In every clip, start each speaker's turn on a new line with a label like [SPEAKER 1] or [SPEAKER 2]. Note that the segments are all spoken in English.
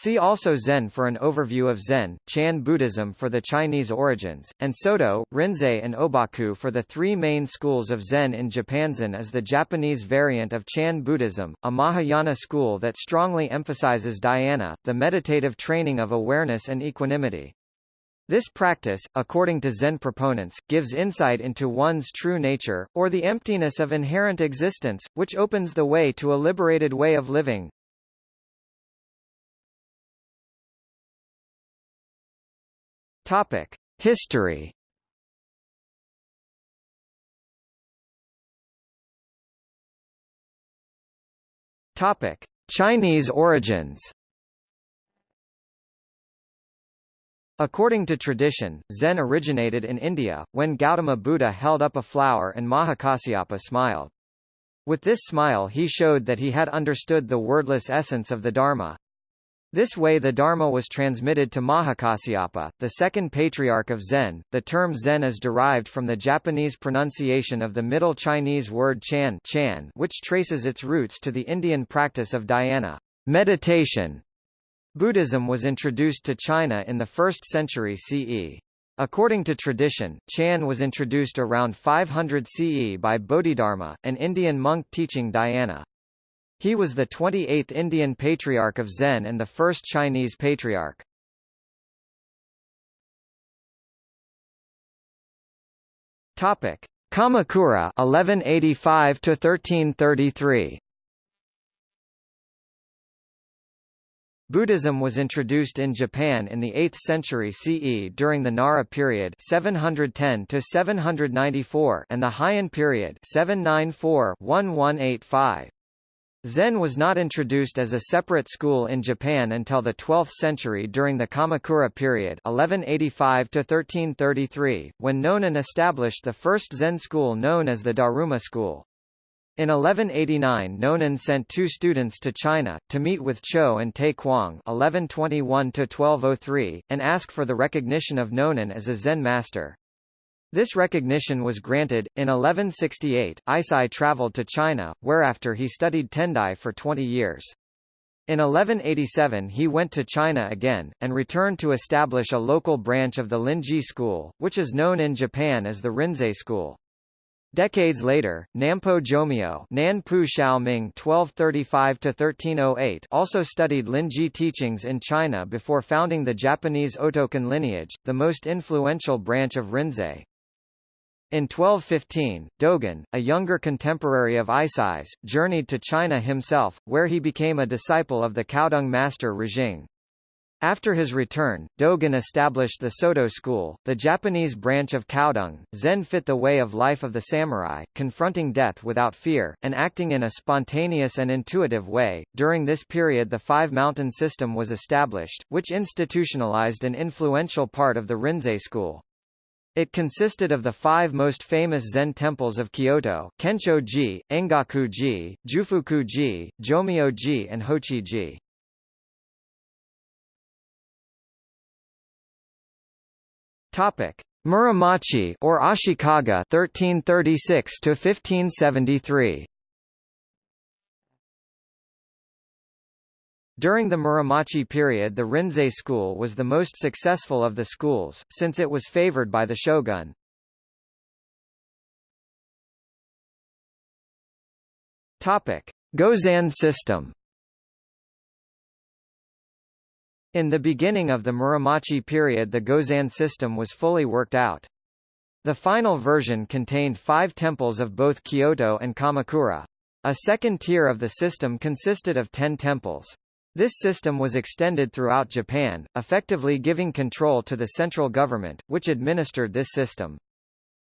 [SPEAKER 1] See also Zen for an overview of Zen, Chan Buddhism for the Chinese origins, and Soto, Rinzai and Obaku for the three main schools of Zen in Japan. Zen is the Japanese variant of Chan Buddhism, a Mahayana school that strongly emphasizes dhyana, the meditative training of awareness and equanimity. This practice, according to Zen proponents, gives insight into one's true nature, or the emptiness of inherent existence, which opens the way to a liberated way of living. Topic: History. Topic: Chinese origins. According to tradition, Zen originated in India, when Gautama Buddha held up a flower and Mahakasyapa smiled. With this smile he showed that he had understood the wordless essence of the Dharma. This way the Dharma was transmitted to Mahakasyapa, the second patriarch of Zen. The term Zen is derived from the Japanese pronunciation of the Middle Chinese word Chan, Chan which traces its roots to the Indian practice of dhyana meditation, Buddhism was introduced to China in the 1st century CE. According to tradition, Chan was introduced around 500 CE by Bodhidharma, an Indian monk teaching dhyana. He was the 28th Indian patriarch of Zen and the first Chinese patriarch. Topic: Kamakura 1185 to 1333. Buddhism was introduced in Japan in the 8th century CE during the Nara period 710 to 794 and the Heian period 794-1185. Zen was not introduced as a separate school in Japan until the 12th century during the Kamakura period (1185–1333), when Nonin established the first Zen school known as the Daruma school. In 1189 Nonin sent two students to China, to meet with Chou and Tai Kuang 1121 and ask for the recognition of Nonin as a Zen master. This recognition was granted. In 1168, Eisai traveled to China, whereafter he studied Tendai for 20 years. In 1187 he went to China again, and returned to establish a local branch of the Linji school, which is known in Japan as the Rinzai school. Decades later, Nampo Jomyo Nanpu Xiaoming (1235–1308) also studied Linji teachings in China before founding the Japanese Otokan lineage, the most influential branch of Rinzai. In 1215, Dogen, a younger contemporary of Eisai's, journeyed to China himself, where he became a disciple of the Caodong master Rujing. After his return, Dogen established the Soto school, the Japanese branch of Caodong. Zen fit the way of life of the samurai, confronting death without fear, and acting in a spontaneous and intuitive way. During this period the Five Mountain System was established, which institutionalized an influential part of the Rinzai school. It consisted of the five most famous Zen temples of Kyoto, Kencho-ji, Engaku-ji, Jufuku-ji, Jomyo-ji and Hochi-ji. Topic: Muromachi or Ashikaga 1336 to 1573. During the Muromachi period the Rinzai school was the most successful of the schools, since it was favored by the shogun. Topic: Gozan system In the beginning of the Muromachi period the Gozan system was fully worked out. The final version contained five temples of both Kyoto and Kamakura. A second tier of the system consisted of ten temples. This system was extended throughout Japan, effectively giving control to the central government, which administered this system.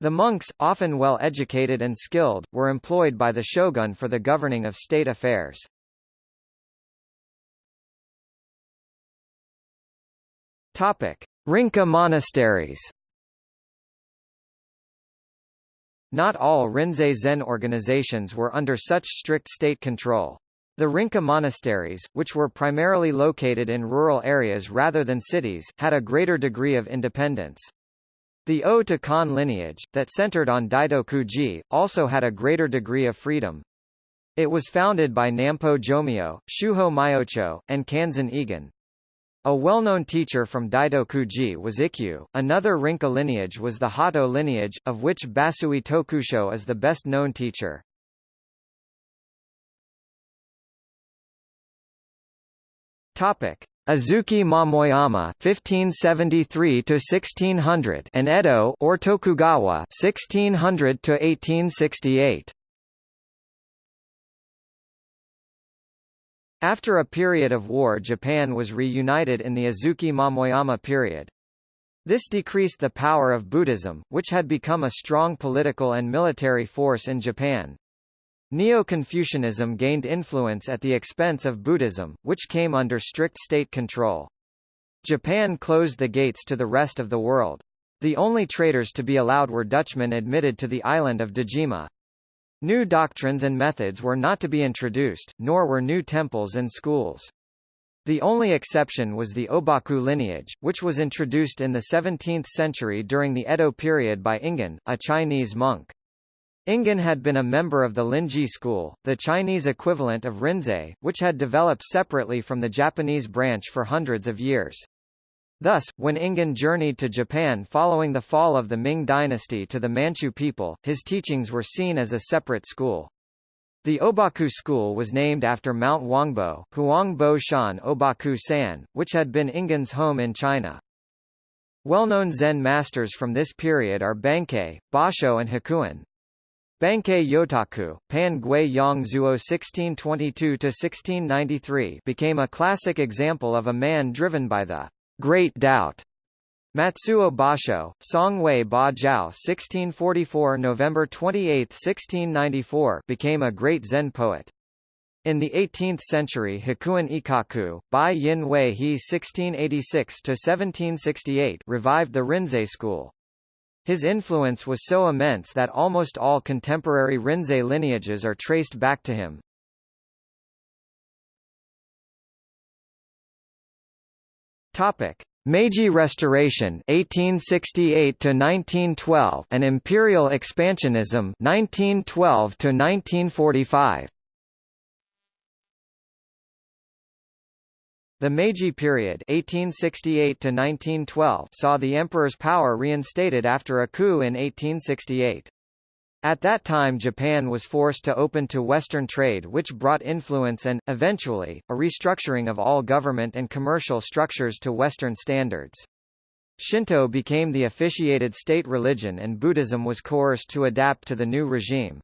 [SPEAKER 1] The monks, often well educated and skilled, were employed by the shogun for the governing of state affairs. Topic: Rinka monasteries. Not all Rinzai Zen organizations were under such strict state control. The Rinka monasteries, which were primarily located in rural areas rather than cities, had a greater degree of independence. The O to Kan lineage, that centered on Daitoku-ji, also had a greater degree of freedom. It was founded by Nampo Jomyo, Shuho Myocho, and Kanzan Egen. A well-known teacher from Daitokuji was Ikkyu. Another Rinka lineage was the Hato lineage, of which Basui Tokusho is the best-known teacher. Topic: Azuchi Momoyama (1573–1600) and Edo or Tokugawa (1600–1868). After a period of war Japan was reunited in the Azuchi Momoyama period. This decreased the power of Buddhism, which had become a strong political and military force in Japan. Neo-Confucianism gained influence at the expense of Buddhism, which came under strict state control. Japan closed the gates to the rest of the world. The only traders to be allowed were Dutchmen admitted to the island of Dejima. New doctrines and methods were not to be introduced, nor were new temples and schools. The only exception was the Obaku lineage, which was introduced in the 17th century during the Edo period by Ingen, a Chinese monk. Ingen had been a member of the Linji school, the Chinese equivalent of Rinzai, which had developed separately from the Japanese branch for hundreds of years. Thus, when Ingen journeyed to Japan following the fall of the Ming dynasty to the Manchu people, his teachings were seen as a separate school. The Obaku school was named after Mount Huangbo, Huangbo Shan Obaku San, which had been Ingen's home in China. Well-known Zen masters from this period are Bankei, Basho and Hakuin. Bankei Yotaku, Pan Gui Yongzuo 1622–1693 became a classic example of a man driven by the Great Doubt. Matsuo Basho, Songwei Ba Jiao 1644 November 28, 1694 became a great Zen poet. In the 18th century Hakuin Ikaku, Bai Yin Wei He 1686–1768 revived the Rinzai school. His influence was so immense that almost all contemporary Rinzai lineages are traced back to him. Topic: Meiji Restoration 1868 to 1912 and Imperial Expansionism 1912 to 1945. The Meiji period 1868 saw the emperor's power reinstated after a coup in 1868. At that time Japan was forced to open to Western trade which brought influence and, eventually, a restructuring of all government and commercial structures to Western standards. Shinto became the officiated state religion and Buddhism was coerced to adapt to the new regime.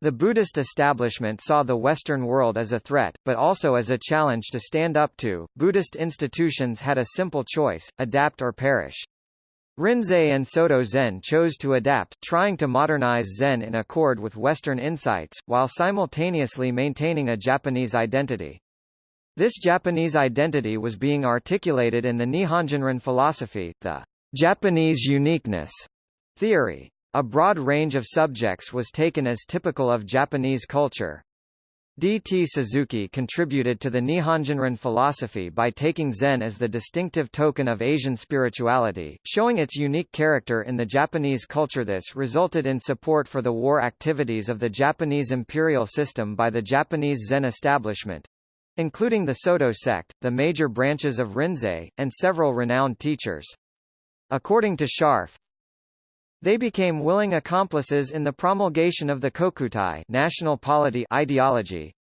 [SPEAKER 1] The Buddhist establishment saw the Western world as a threat, but also as a challenge to stand up to. Buddhist institutions had a simple choice, adapt or perish. Rinzai and Soto Zen chose to adapt, trying to modernize Zen in accord with Western insights, while simultaneously maintaining a Japanese identity. This Japanese identity was being articulated in the Nihonjinron philosophy, the Japanese uniqueness theory. A broad range of subjects was taken as typical of Japanese culture. D. T. Suzuki contributed to the Nihonjinron philosophy by taking Zen as the distinctive token of Asian spirituality, showing its unique character in the Japanese culture. This resulted in support for the war activities of the Japanese imperial system by the Japanese Zen establishment including the Soto sect, the major branches of Rinzai, and several renowned teachers. According to Scharf, they became willing accomplices in the promulgation of the Kokutai national polity ideology,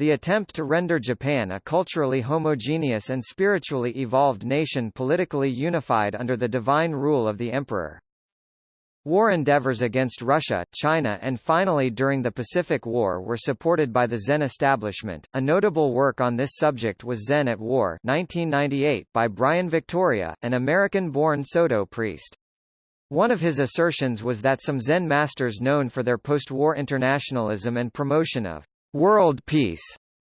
[SPEAKER 1] the attempt to render Japan a culturally homogeneous and spiritually evolved nation politically unified under the divine rule of the emperor. War endeavors against Russia, China and finally during the Pacific War were supported by the Zen establishment. A notable work on this subject was Zen at War 1998 by Brian Victoria, an American-born Soto priest. One of his assertions was that some Zen masters known for their post-war internationalism and promotion of world peace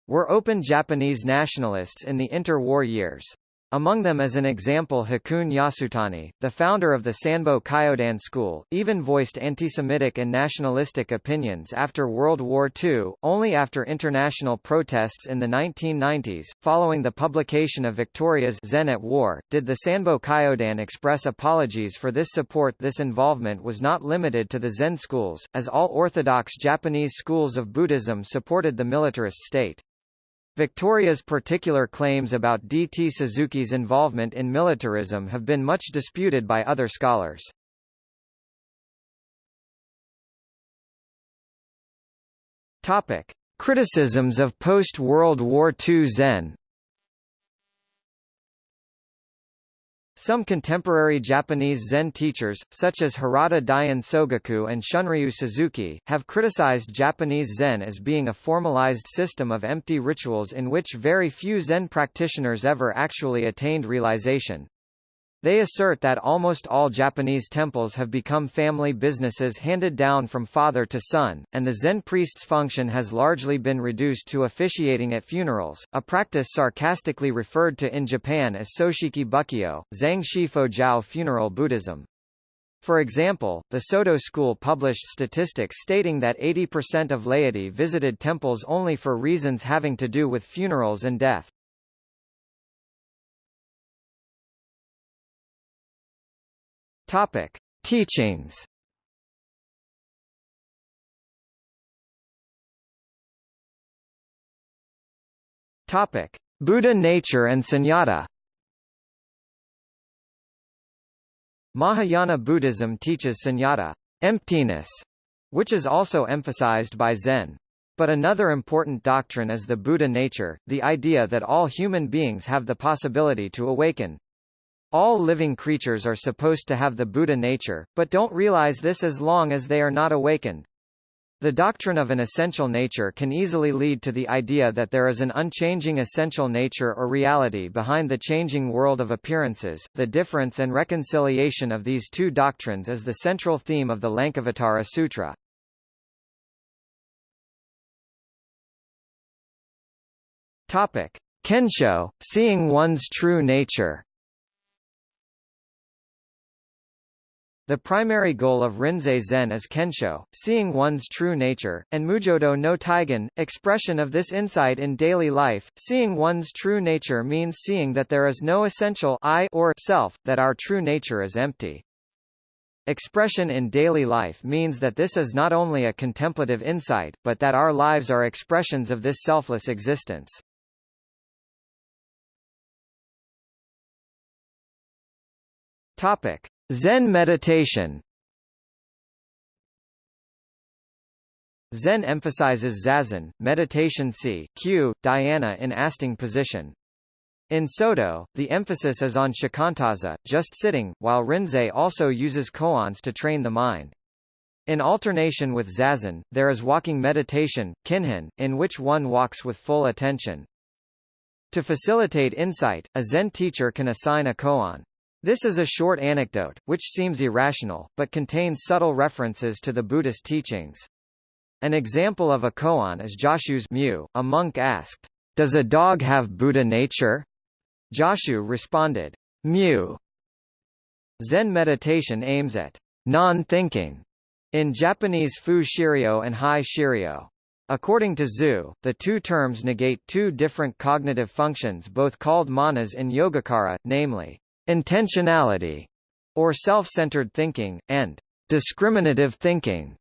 [SPEAKER 1] were open Japanese nationalists in the inter-war years. Among them as an example Hakuun Yasutani, the founder of the Sanbo Kyodan school, even voiced anti-Semitic and nationalistic opinions after World War II, only after international protests in the 1990s, following the publication of Victoria's Zen at War, did the Sanbo Kyodan express apologies for this support This involvement was not limited to the Zen schools, as all orthodox Japanese schools of Buddhism supported the militarist state. Victoria's particular claims about D.T. Suzuki's involvement in militarism have been much disputed by other scholars. Topic: Criticisms of post-World War II Zen Some contemporary Japanese Zen teachers, such as Harada Daiun Sogaku and Shunryu Suzuki, have criticized Japanese Zen as being a formalized system of empty rituals in which very few Zen practitioners ever actually attained realization. They assert that almost all Japanese temples have become family businesses handed down from father to son, and the Zen priest's function has largely been reduced to officiating at funerals, a practice sarcastically referred to in Japan as Soshiki Bukkyo, Zangshi Fojiao funeral Buddhism. For example, the Soto school published statistics stating that 80% of laity visited temples only for reasons having to do with funerals and death. Topic: Teachings. Topic: Buddha nature and sunyata. Mahayana Buddhism teaches sunyata, emptiness, which is also emphasized by Zen. But another important doctrine is the Buddha nature, the idea that all human beings have the possibility to awaken, all living creatures are supposed to have the Buddha nature, but don't realize this as long as they are not awakened. The doctrine of an essential nature can easily lead to the idea that there is an unchanging essential nature or reality behind the changing world of appearances. The difference and reconciliation of these two doctrines is the central theme of the Lankavatara Sutra. Topic: Kensho, seeing one's true nature. The primary goal of Rinzai Zen is Kensho, seeing one's true nature, and Mujodo no Taigen, expression of this insight in daily life. Seeing one's true nature means seeing that there is no essential I or self, that our true nature is empty. Expression in daily life means that this is not only a contemplative insight, but that our lives are expressions of this selfless existence. Topic. Zen meditation Zen emphasizes zazen, meditation c, q, dhyana in asting position. In Soto, the emphasis is on shikantaza, just sitting, while Rinzai also uses koans to train the mind. In alternation with zazen, there is walking meditation, kinhin, in which one walks with full attention. To facilitate insight, a Zen teacher can assign a koan. This is a short anecdote, which seems irrational, but contains subtle references to the Buddhist teachings. An example of a koan is Joshu's Mu. A monk asked, Does a dog have Buddha nature? Joshu responded, Mu. Zen meditation aims at non-thinking in Japanese Fu Shiryo and Hai Shiryo. According to Zhu, the two terms negate two different cognitive functions both called manas in Yogacara, namely, intentionality, or self-centered thinking, and discriminative thinking,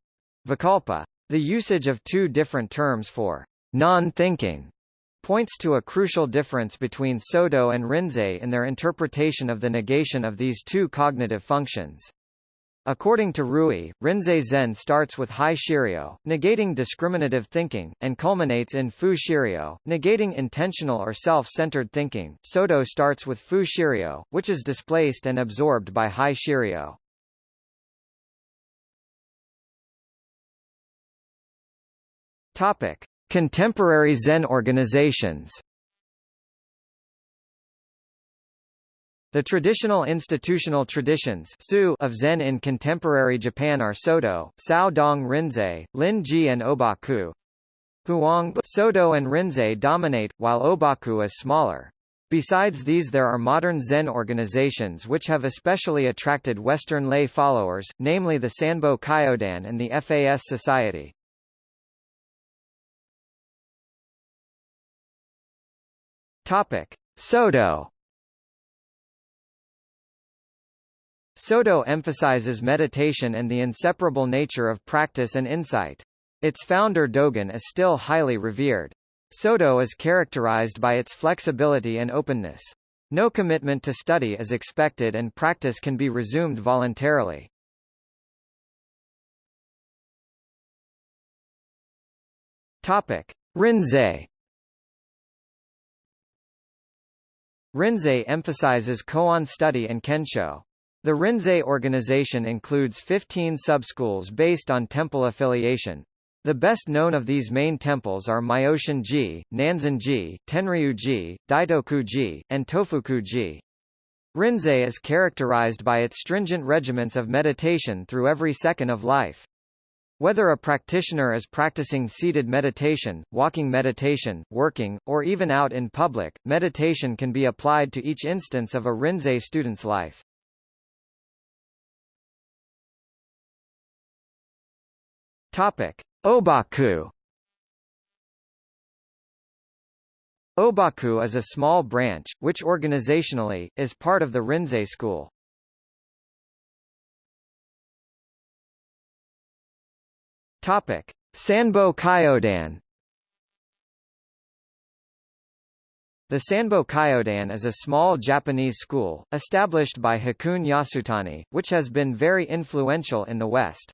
[SPEAKER 1] vikalpa. The usage of two different terms for non-thinking points to a crucial difference between Soto and Rinzai in their interpretation of the negation of these two cognitive functions. According to Rui, Rinzai Zen starts with Hai Shiryo, negating discriminative thinking, and culminates in Fu Shiryo, negating intentional or self-centered thinking. Soto starts with Fu Shiryo, which is displaced and absorbed by Hai Shiryo. Topic: Contemporary Zen organizations. The traditional institutional traditions of Zen in contemporary Japan are Soto, Sao Dong Rinzai, Lin Ji and Obaku. Huang Soto and Rinzai dominate, while Obaku is smaller. Besides these there are modern Zen organizations which have especially attracted Western lay followers, namely the Sanbo Kyodan and the FAS Society. Soto Soto emphasizes meditation and the inseparable nature of practice and insight. Its founder Dogen is still highly revered. Soto is characterized by its flexibility and openness. No commitment to study is expected and practice can be resumed voluntarily. Topic: Rinzai Rinzai emphasizes koan study and kensho. The Rinzai organization includes 15 subschools based on temple affiliation. The best known of these main temples are Myoshin-ji, Nanzan-ji, Tenryu-ji, Daitoku-ji, and Tofuku-ji. Rinzai is characterized by its stringent regiments of meditation through every second of life. Whether a practitioner is practicing seated meditation, walking meditation, working, or even out in public, meditation can be applied to each instance of a Rinzai student's life. Topic: Obaku. Obaku is a small branch, which organizationally, is part of the Rinzai school. Topic: Sanbo Kyodan. The Sanbo Kyodan is a small Japanese school, established by Hakuun Yasutani, which has been very influential in the West.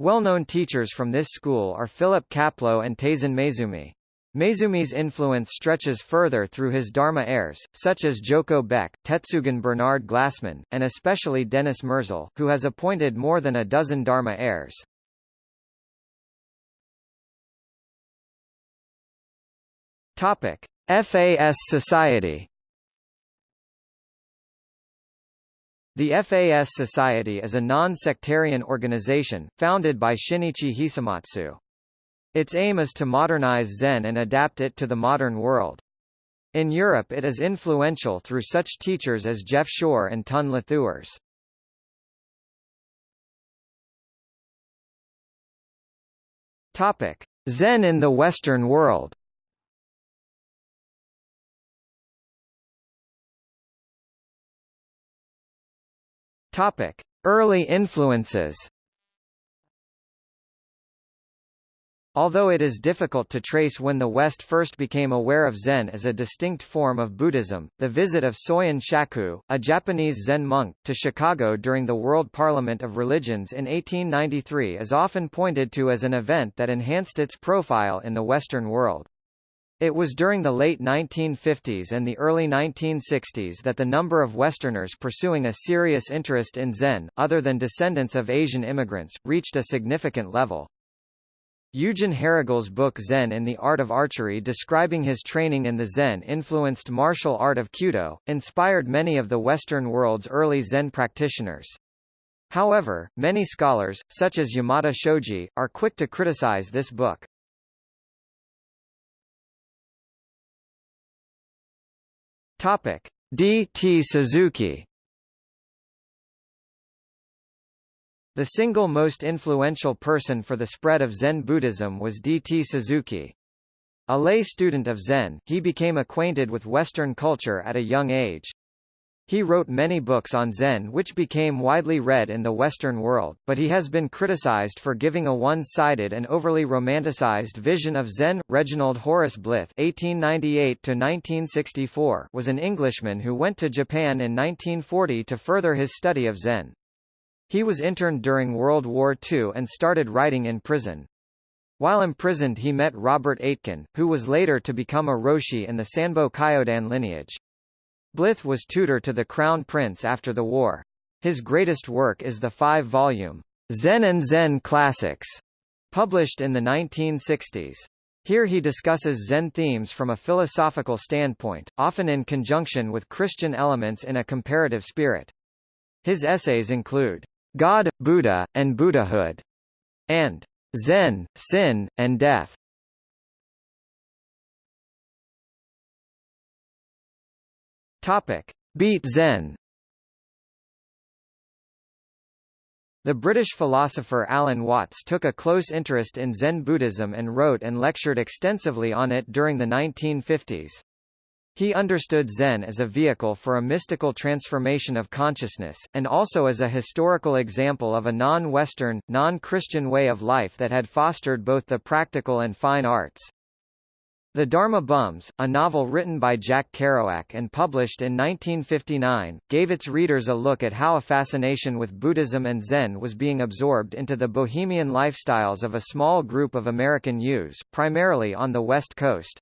[SPEAKER 1] Well-known teachers from this school are Philip Kapleau and Taizan Maezumi. Maezumi's influence stretches further through his Dharma heirs, such as Joko Beck, Tetsugen Bernard Glassman, and especially Dennis Merzel, who has appointed more than a dozen Dharma heirs. Topic: FAS Society. The FAS Society is a non-sectarian organization, founded by Shinichi Hisamatsu. Its aim is to modernize Zen and adapt it to the modern world. In Europe it is influential through such teachers as Jeff Shore and Tun. Topic: Zen in the Western world. Topic: Early influences. Although it is difficult to trace when the West first became aware of Zen as a distinct form of Buddhism, the visit of Soyen Shaku, a Japanese Zen monk, to Chicago during the World Parliament of Religions in 1893 is often pointed to as an event that enhanced its profile in the Western world. It was during the late 1950s and the early 1960s that the number of Westerners pursuing a serious interest in Zen, other than descendants of Asian immigrants, reached a significant level. Eugen Herrigel's book Zen in the Art of Archery describing his training in the Zen-influenced martial art of Kyudo, inspired many of the Western world's early Zen practitioners. However, many scholars, such as Yamada Shoji, are quick to criticize this book. Topic: D. T. Suzuki. The single most influential person for the spread of Zen Buddhism was D. T. Suzuki. A lay student of Zen, he became acquainted with Western culture at a young age. He wrote many books on Zen which became widely read in the Western world, but he has been criticized for giving a one-sided and overly romanticized vision of Zen. Reginald Horace Blyth (1898–1964) was an Englishman who went to Japan in 1940 to further his study of Zen. He was interned during World War II and started writing in prison. While imprisoned he met Robert Aitken, who was later to become a Roshi in the Sanbo Kyodan lineage. Blyth was tutor to the Crown Prince after the war. His greatest work is the five-volume Zen and Zen Classics, published in the 1960s. Here he discusses Zen themes from a philosophical standpoint, often in conjunction with Christian elements in a comparative spirit. His essays include God, Buddha, and Buddhahood, and Zen, Sin, and Death. Topic: Beat Zen. The British philosopher Alan Watts took a close interest in Zen Buddhism and wrote and lectured extensively on it during the 1950s. He understood Zen as a vehicle for a mystical transformation of consciousness, and also as a historical example of a non-Western, non-Christian way of life that had fostered both the practical and fine arts. The Dharma Bums, a novel written by Jack Kerouac and published in 1959, gave its readers a look at how a fascination with Buddhism and Zen was being absorbed into the bohemian lifestyles of a small group of American youths, primarily on the West Coast.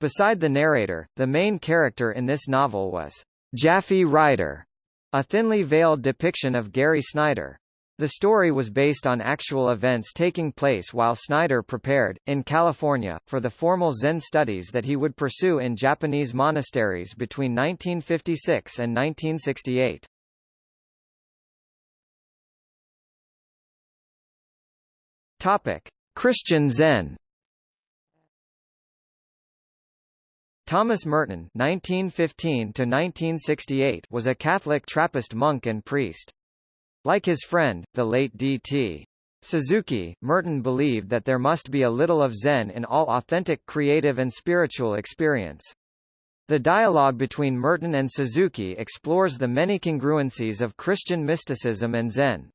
[SPEAKER 1] Beside the narrator, the main character in this novel was Japhy Ryder, a thinly veiled depiction of Gary Snyder. The story was based on actual events taking place while Snyder prepared, in California, for the formal Zen studies that he would pursue in Japanese monasteries between 1956 and 1968. Topic: Christian Zen. Thomas Merton (1915–1968) was a Catholic Trappist monk and priest. Like his friend, the late D.T. Suzuki, Merton believed that there must be a little of Zen in all authentic creative and spiritual experience. The dialogue between Merton and Suzuki explores the many congruencies of Christian mysticism and Zen.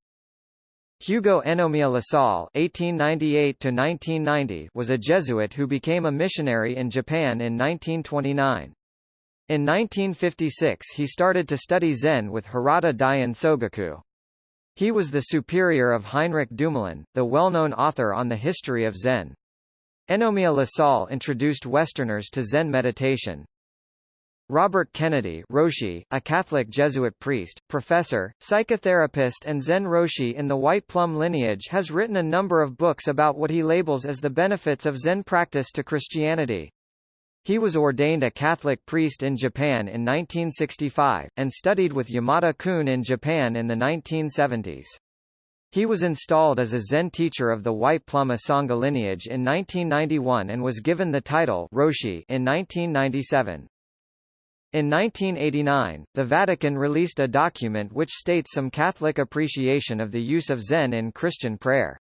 [SPEAKER 1] Hugo Enomiya Lassalle (1898–1990) was a Jesuit who became a missionary in Japan in 1929. In 1956 he started to study Zen with Harada Daiun Sogaku. He was the superior of Heinrich Dumoulin, the well-known author on the history of Zen. Enomiya Lassalle introduced Westerners to Zen meditation. Robert Kennedy Roshi, a Catholic Jesuit priest, professor, psychotherapist and Zen Roshi in the White Plum lineage has written a number of books about what he labels as the benefits of Zen practice to Christianity. He was ordained a Catholic priest in Japan in 1965, and studied with Yamada Koun in Japan in the 1970s. He was installed as a Zen teacher of the White Plum Asanga lineage in 1991 and was given the title Roshi in 1997. In 1989, the Vatican released a document which states some Catholic appreciation of the use of Zen in Christian prayer.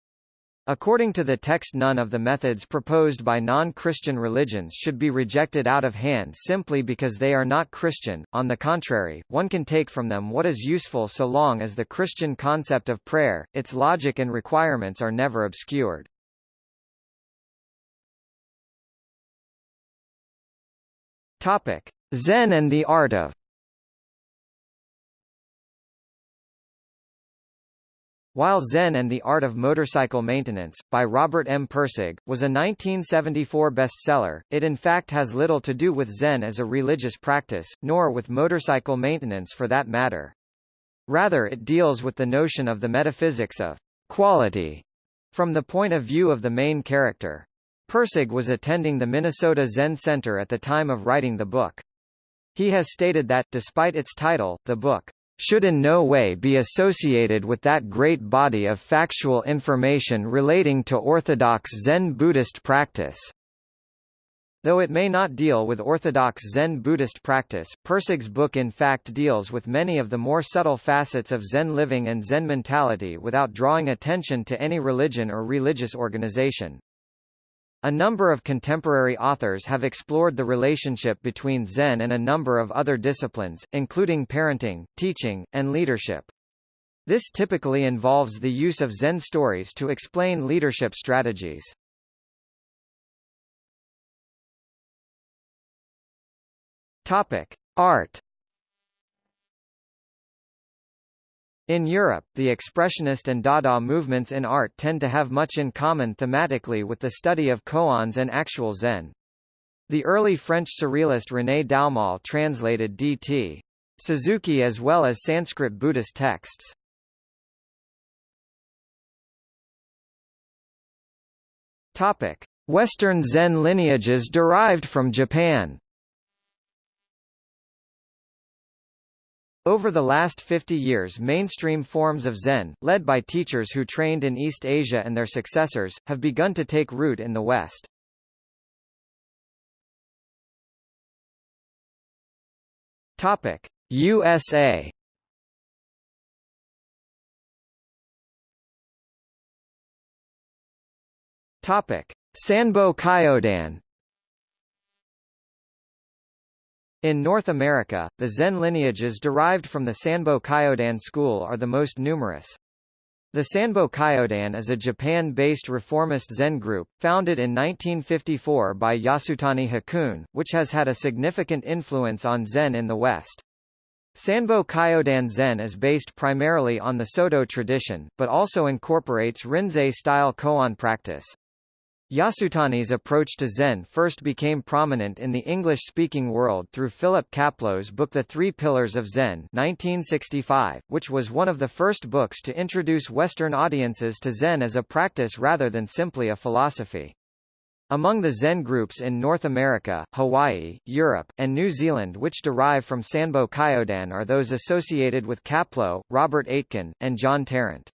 [SPEAKER 1] According to the text none of the methods proposed by non-Christian religions should be rejected out of hand simply because they are not Christian, on the contrary, one can take from them what is useful so long as the Christian concept of prayer, its logic and requirements are never obscured. Topic. Zen and the art of While Zen and the Art of Motorcycle Maintenance, by Robert M. Pirsig, was a 1974 bestseller, it in fact has little to do with Zen as a religious practice, nor with motorcycle maintenance for that matter. Rather it deals with the notion of the metaphysics of quality from the point of view of the main character. Pirsig was attending the Minnesota Zen Center at the time of writing the book. He has stated that, despite its title, the book should in no way be associated with that great body of factual information relating to orthodox Zen Buddhist practice. Though it may not deal with orthodox Zen Buddhist practice, Pirsig's book in fact deals with many of the more subtle facets of Zen living and Zen mentality without drawing attention to any religion or religious organization. A number of contemporary authors have explored the relationship between Zen and a number of other disciplines, including parenting, teaching, and leadership. This typically involves the use of Zen stories to explain leadership strategies. Topic: Art In Europe, the Expressionist and Dada movements in art tend to have much in common thematically with the study of koans and actual Zen. The early French surrealist René Daumal translated D.T. Suzuki as well as Sanskrit Buddhist texts. Western Zen lineages derived from Japan. Over the last 50 years mainstream forms of Zen, led by teachers who trained in East Asia and their successors, have begun to take root in the West. Topic: USA Topic: Sanbo Kyodan In North America, the Zen lineages derived from the Sanbo Kyodan school are the most numerous. The Sanbo Kyodan is a Japan-based reformist Zen group, founded in 1954 by Yasutani Hakuun, which has had a significant influence on Zen in the West. Sanbo Kyodan Zen is based primarily on the Soto tradition, but also incorporates Rinzai-style koan practice. Yasutani's approach to Zen first became prominent in the English-speaking world through Philip Kapleau's book The Three Pillars of Zen 1965, which was one of the first books to introduce Western audiences to Zen as a practice rather than simply a philosophy. Among the Zen groups in North America, Hawaii, Europe, and New Zealand which derive from Sanbo Kyodan are those associated with Kaplow, Robert Aitken, and John Tarrant.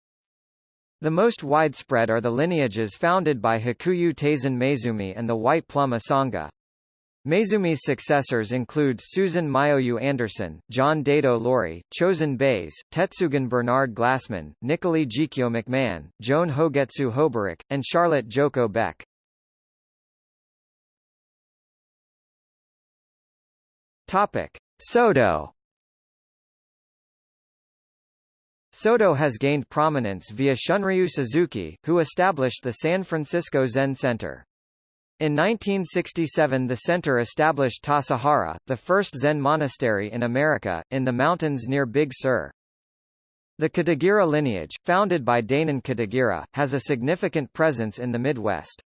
[SPEAKER 1] The most widespread are the lineages founded by Hakuyu Taizan Maezumi and the White Plum Asanga. Maezumi's successors include Susan Myoyu Anderson, John Daido Loori, Chosen Bays, Tetsugen Bernard Glassman, Nicolee Jikyo McMahon, Joan Hogetsu Hoberek, and Charlotte Joko Beck. Topic: Soto. Soto has gained prominence via Shunryu Suzuki, who established the San Francisco Zen Center. In 1967 the center established Tassajara, the first Zen monastery in America, in the mountains near Big Sur. The Katagiri lineage, founded by Dainin Katagiri, has a significant presence in the Midwest.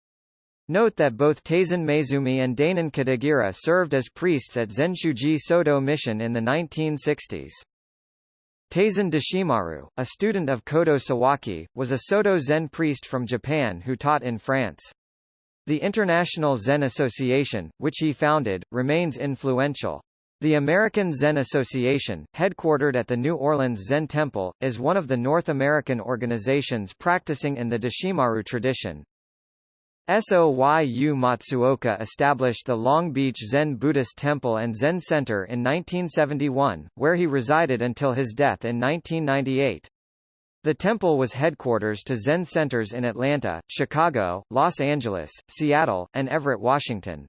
[SPEAKER 1] Note that both Taizan Maezumi and Dainin Katagiri served as priests at Zenshuji Soto Mission in the 1960s. Taisen Deshimaru, a student of Kodo Sawaki, was a Soto Zen priest from Japan who taught in France. The International Zen Association, which he founded, remains influential. The American Zen Association, headquartered at the New Orleans Zen Temple, is one of the North American organizations practicing in the Deshimaru tradition. Soyu Matsuoka established the Long Beach Zen Buddhist Temple and Zen Center in 1971, where he resided until his death in 1998. The temple was headquarters to Zen centers in Atlanta, Chicago, Los Angeles, Seattle, and Everett, Washington.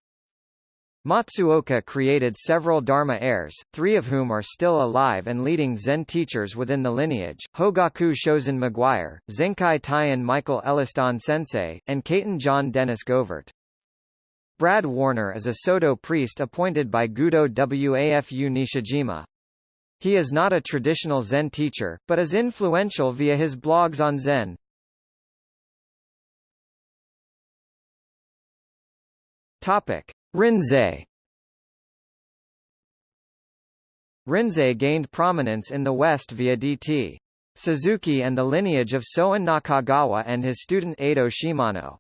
[SPEAKER 1] Matsuoka created several Dharma heirs, three of whom are still alive and leading Zen teachers within the lineage, Hogaku Shozen Maguire, Zenkai Taian Michael Elliston Sensei, and Kaiten John Dennis Govert. Brad Warner is a Soto priest appointed by Gudo Wafu Nishijima. He is not a traditional Zen teacher, but is influential via his blogs on Zen. Topic. Rinzai Rinzai gained prominence in the West via D.T. Suzuki and the lineage of Soen Nakagawa and his student Eido Shimano.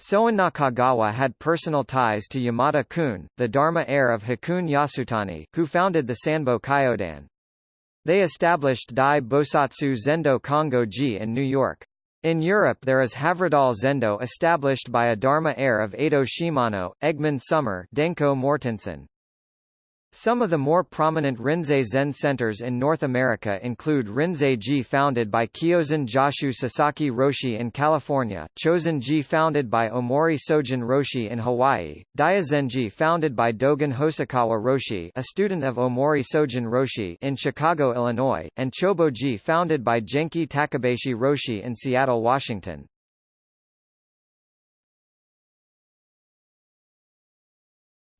[SPEAKER 1] Soen Nakagawa had personal ties to Yamada Koun, the Dharma heir of Hakuun Yasutani, who founded the Sanbo Kyodan. They established Dai Bosatsu Zendo Kongo-ji in New York. In Europe there is Havredal Zendo established by a Dharma heir of Eido Shimano, Egmond Sommer Denko Mortensen. Some of the more prominent Rinzai Zen centers in North America include Rinzai-ji founded by Kyozan Joshu Sasaki Roshi in California, Chozen-ji founded by Omori Sogen Roshi in Hawaii, Daizen-ji founded by Dogen Hosokawa Roshi a student of Omori Sogen Roshi in Chicago, Illinois, and Chobo-ji founded by Genki Takabayashi Roshi in Seattle, Washington.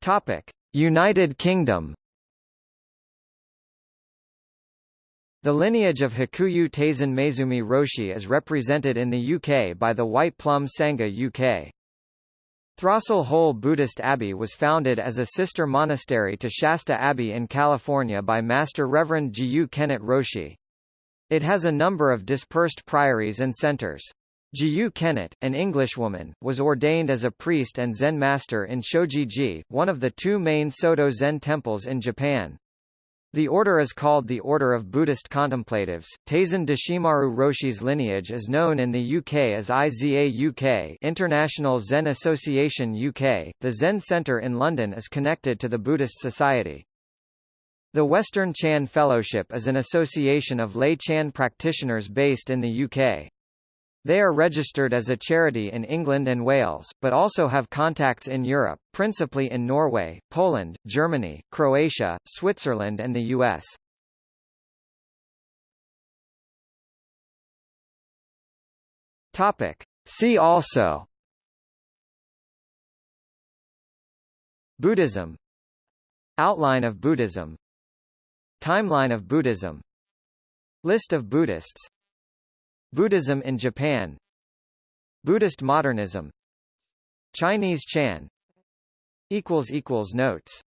[SPEAKER 1] Topic. United Kingdom The lineage of Hakuyu Taizan Maezumi Roshi is represented in the UK by the White Plum Sangha UK. Throstle Hole Buddhist Abbey was founded as a sister monastery to Shasta Abbey in California by Master Reverend Jiyu Kennett Roshi. It has a number of dispersed priories and centers. Jiyu Kennett, an Englishwoman, was ordained as a priest and Zen master in Soji-ji, one of the two main Soto Zen temples in Japan. The order is called the Order of Buddhist Contemplatives. Taisen Deshimaru Roshi's lineage is known in the UK as IZA UK International Zen Association UK. The Zen Centre in London is connected to the Buddhist Society. The Western Chan Fellowship is an association of lay Chan practitioners based in the UK. They are registered as a charity in England and Wales, but also have contacts in Europe, principally in Norway, Poland, Germany, Croatia, Switzerland and the US. Topic. See also Buddhism Outline of Buddhism Timeline of Buddhism List of Buddhists Buddhism in Japan. Buddhist modernism. Chinese Chan. Notes